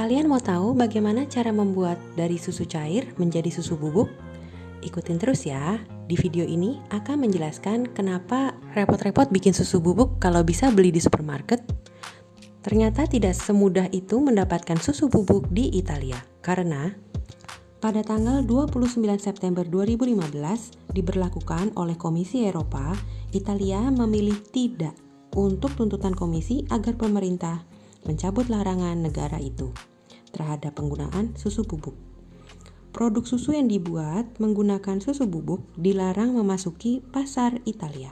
Kalian mau tahu bagaimana cara membuat dari susu cair menjadi susu bubuk? Ikutin terus ya. Di video ini akan menjelaskan kenapa repot-repot bikin susu bubuk kalau bisa beli di supermarket. Ternyata tidak semudah itu mendapatkan susu bubuk di Italia. Karena pada tanggal 29 September 2015 diberlakukan oleh Komisi Eropa, Italia memilih tidak untuk tuntutan komisi agar pemerintah mencabut larangan negara itu terhadap penggunaan susu bubuk. Produk susu yang dibuat menggunakan susu bubuk dilarang memasuki pasar Italia.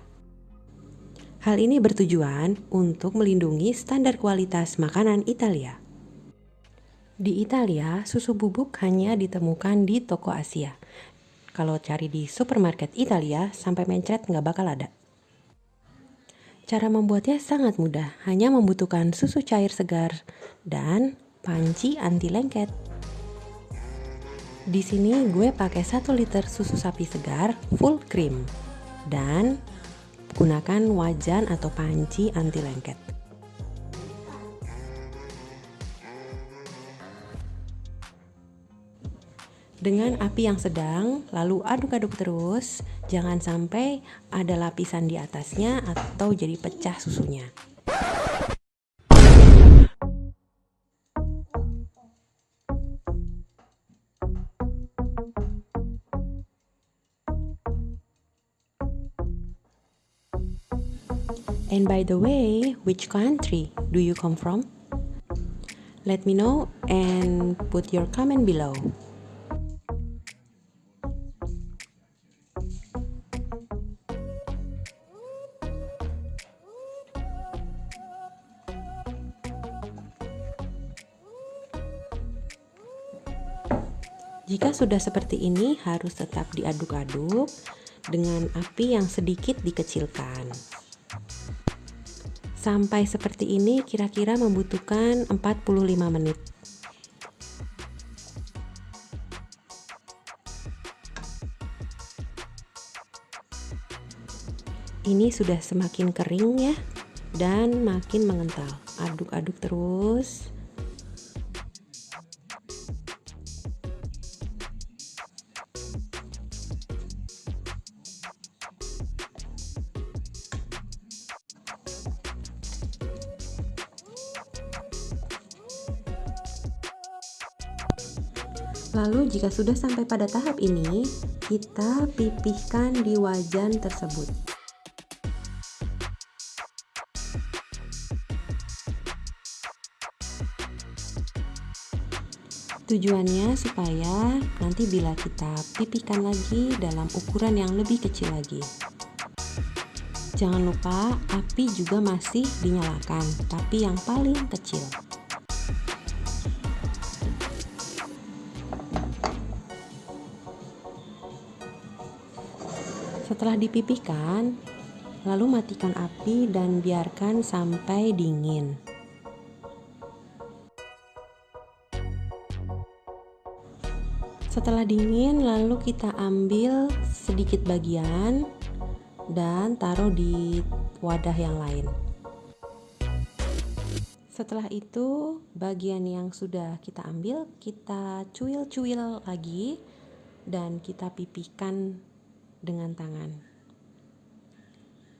Hal ini bertujuan untuk melindungi standar kualitas makanan Italia. Di Italia, susu bubuk hanya ditemukan di toko Asia. Kalau cari di supermarket Italia, sampai mencret nggak bakal ada. Cara membuatnya sangat mudah, hanya membutuhkan susu cair segar dan panci anti lengket. Di sini gue pakai 1 liter susu sapi segar full cream dan gunakan wajan atau panci anti lengket. Dengan api yang sedang, lalu aduk-aduk terus, jangan sampai ada lapisan di atasnya atau jadi pecah susunya. And by the way, which country do you come from? Let me know and put your comment below. Jika sudah seperti ini, harus tetap diaduk-aduk dengan api yang sedikit dikecilkan. Sampai seperti ini kira-kira membutuhkan 45 menit. Ini sudah semakin kering ya dan makin mengental. Aduk-aduk terus. Lalu jika sudah sampai pada tahap ini, kita pipihkan di wajan tersebut. Tujuannya supaya nanti bila kita pipihkan lagi dalam ukuran yang lebih kecil lagi. Jangan lupa api juga masih dinyalakan, tapi yang paling kecil. Setelah dipipihkan, lalu matikan api dan biarkan sampai dingin. Setelah dingin, lalu kita ambil sedikit bagian dan taruh di wadah yang lain. Setelah itu, bagian yang sudah kita ambil, kita cuil-cuil lagi dan kita pipihkan dengan tangan.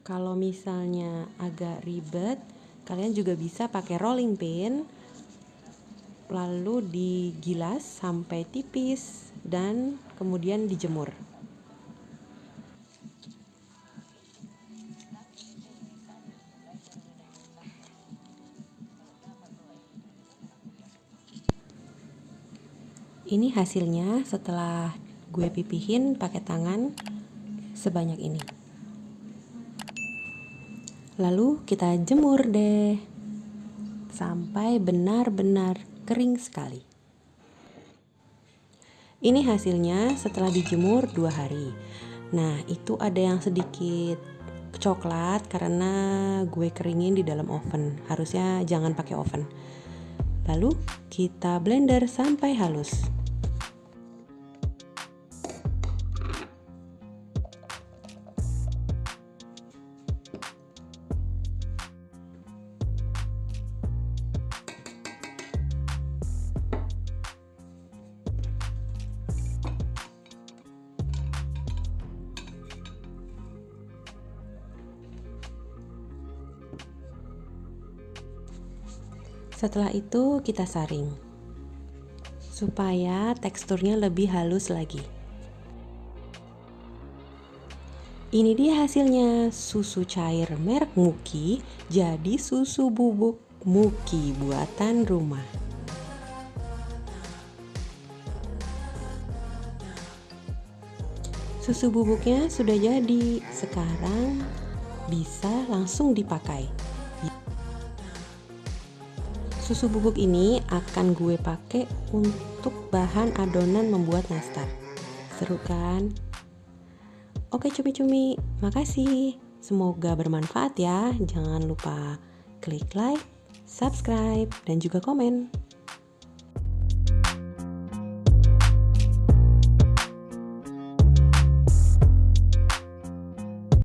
Kalau misalnya agak ribet, kalian juga bisa pakai rolling pin lalu digilas sampai tipis dan kemudian dijemur. Ini hasilnya setelah gue pipihin pakai tangan sebanyak ini. Lalu kita jemur deh sampai benar-benar kering sekali. Ini hasilnya setelah dijemur dua hari. Nah, itu ada yang sedikit coklat karena gue keringin di dalam oven. Harusnya jangan pakai oven. Lalu kita blender sampai halus. Setelah itu kita saring supaya teksturnya lebih halus lagi. Ini dia hasilnya, susu cair merek Muki jadi susu bubuk Muki buatan rumah. Susu bubuknya sudah jadi, sekarang bisa langsung dipakai. Susu bubuk ini akan gue pakai untuk bahan adonan membuat nastar. Seru kan? Oke cumi-cumi, makasih. Semoga bermanfaat ya. Jangan lupa klik like, subscribe, dan juga komen.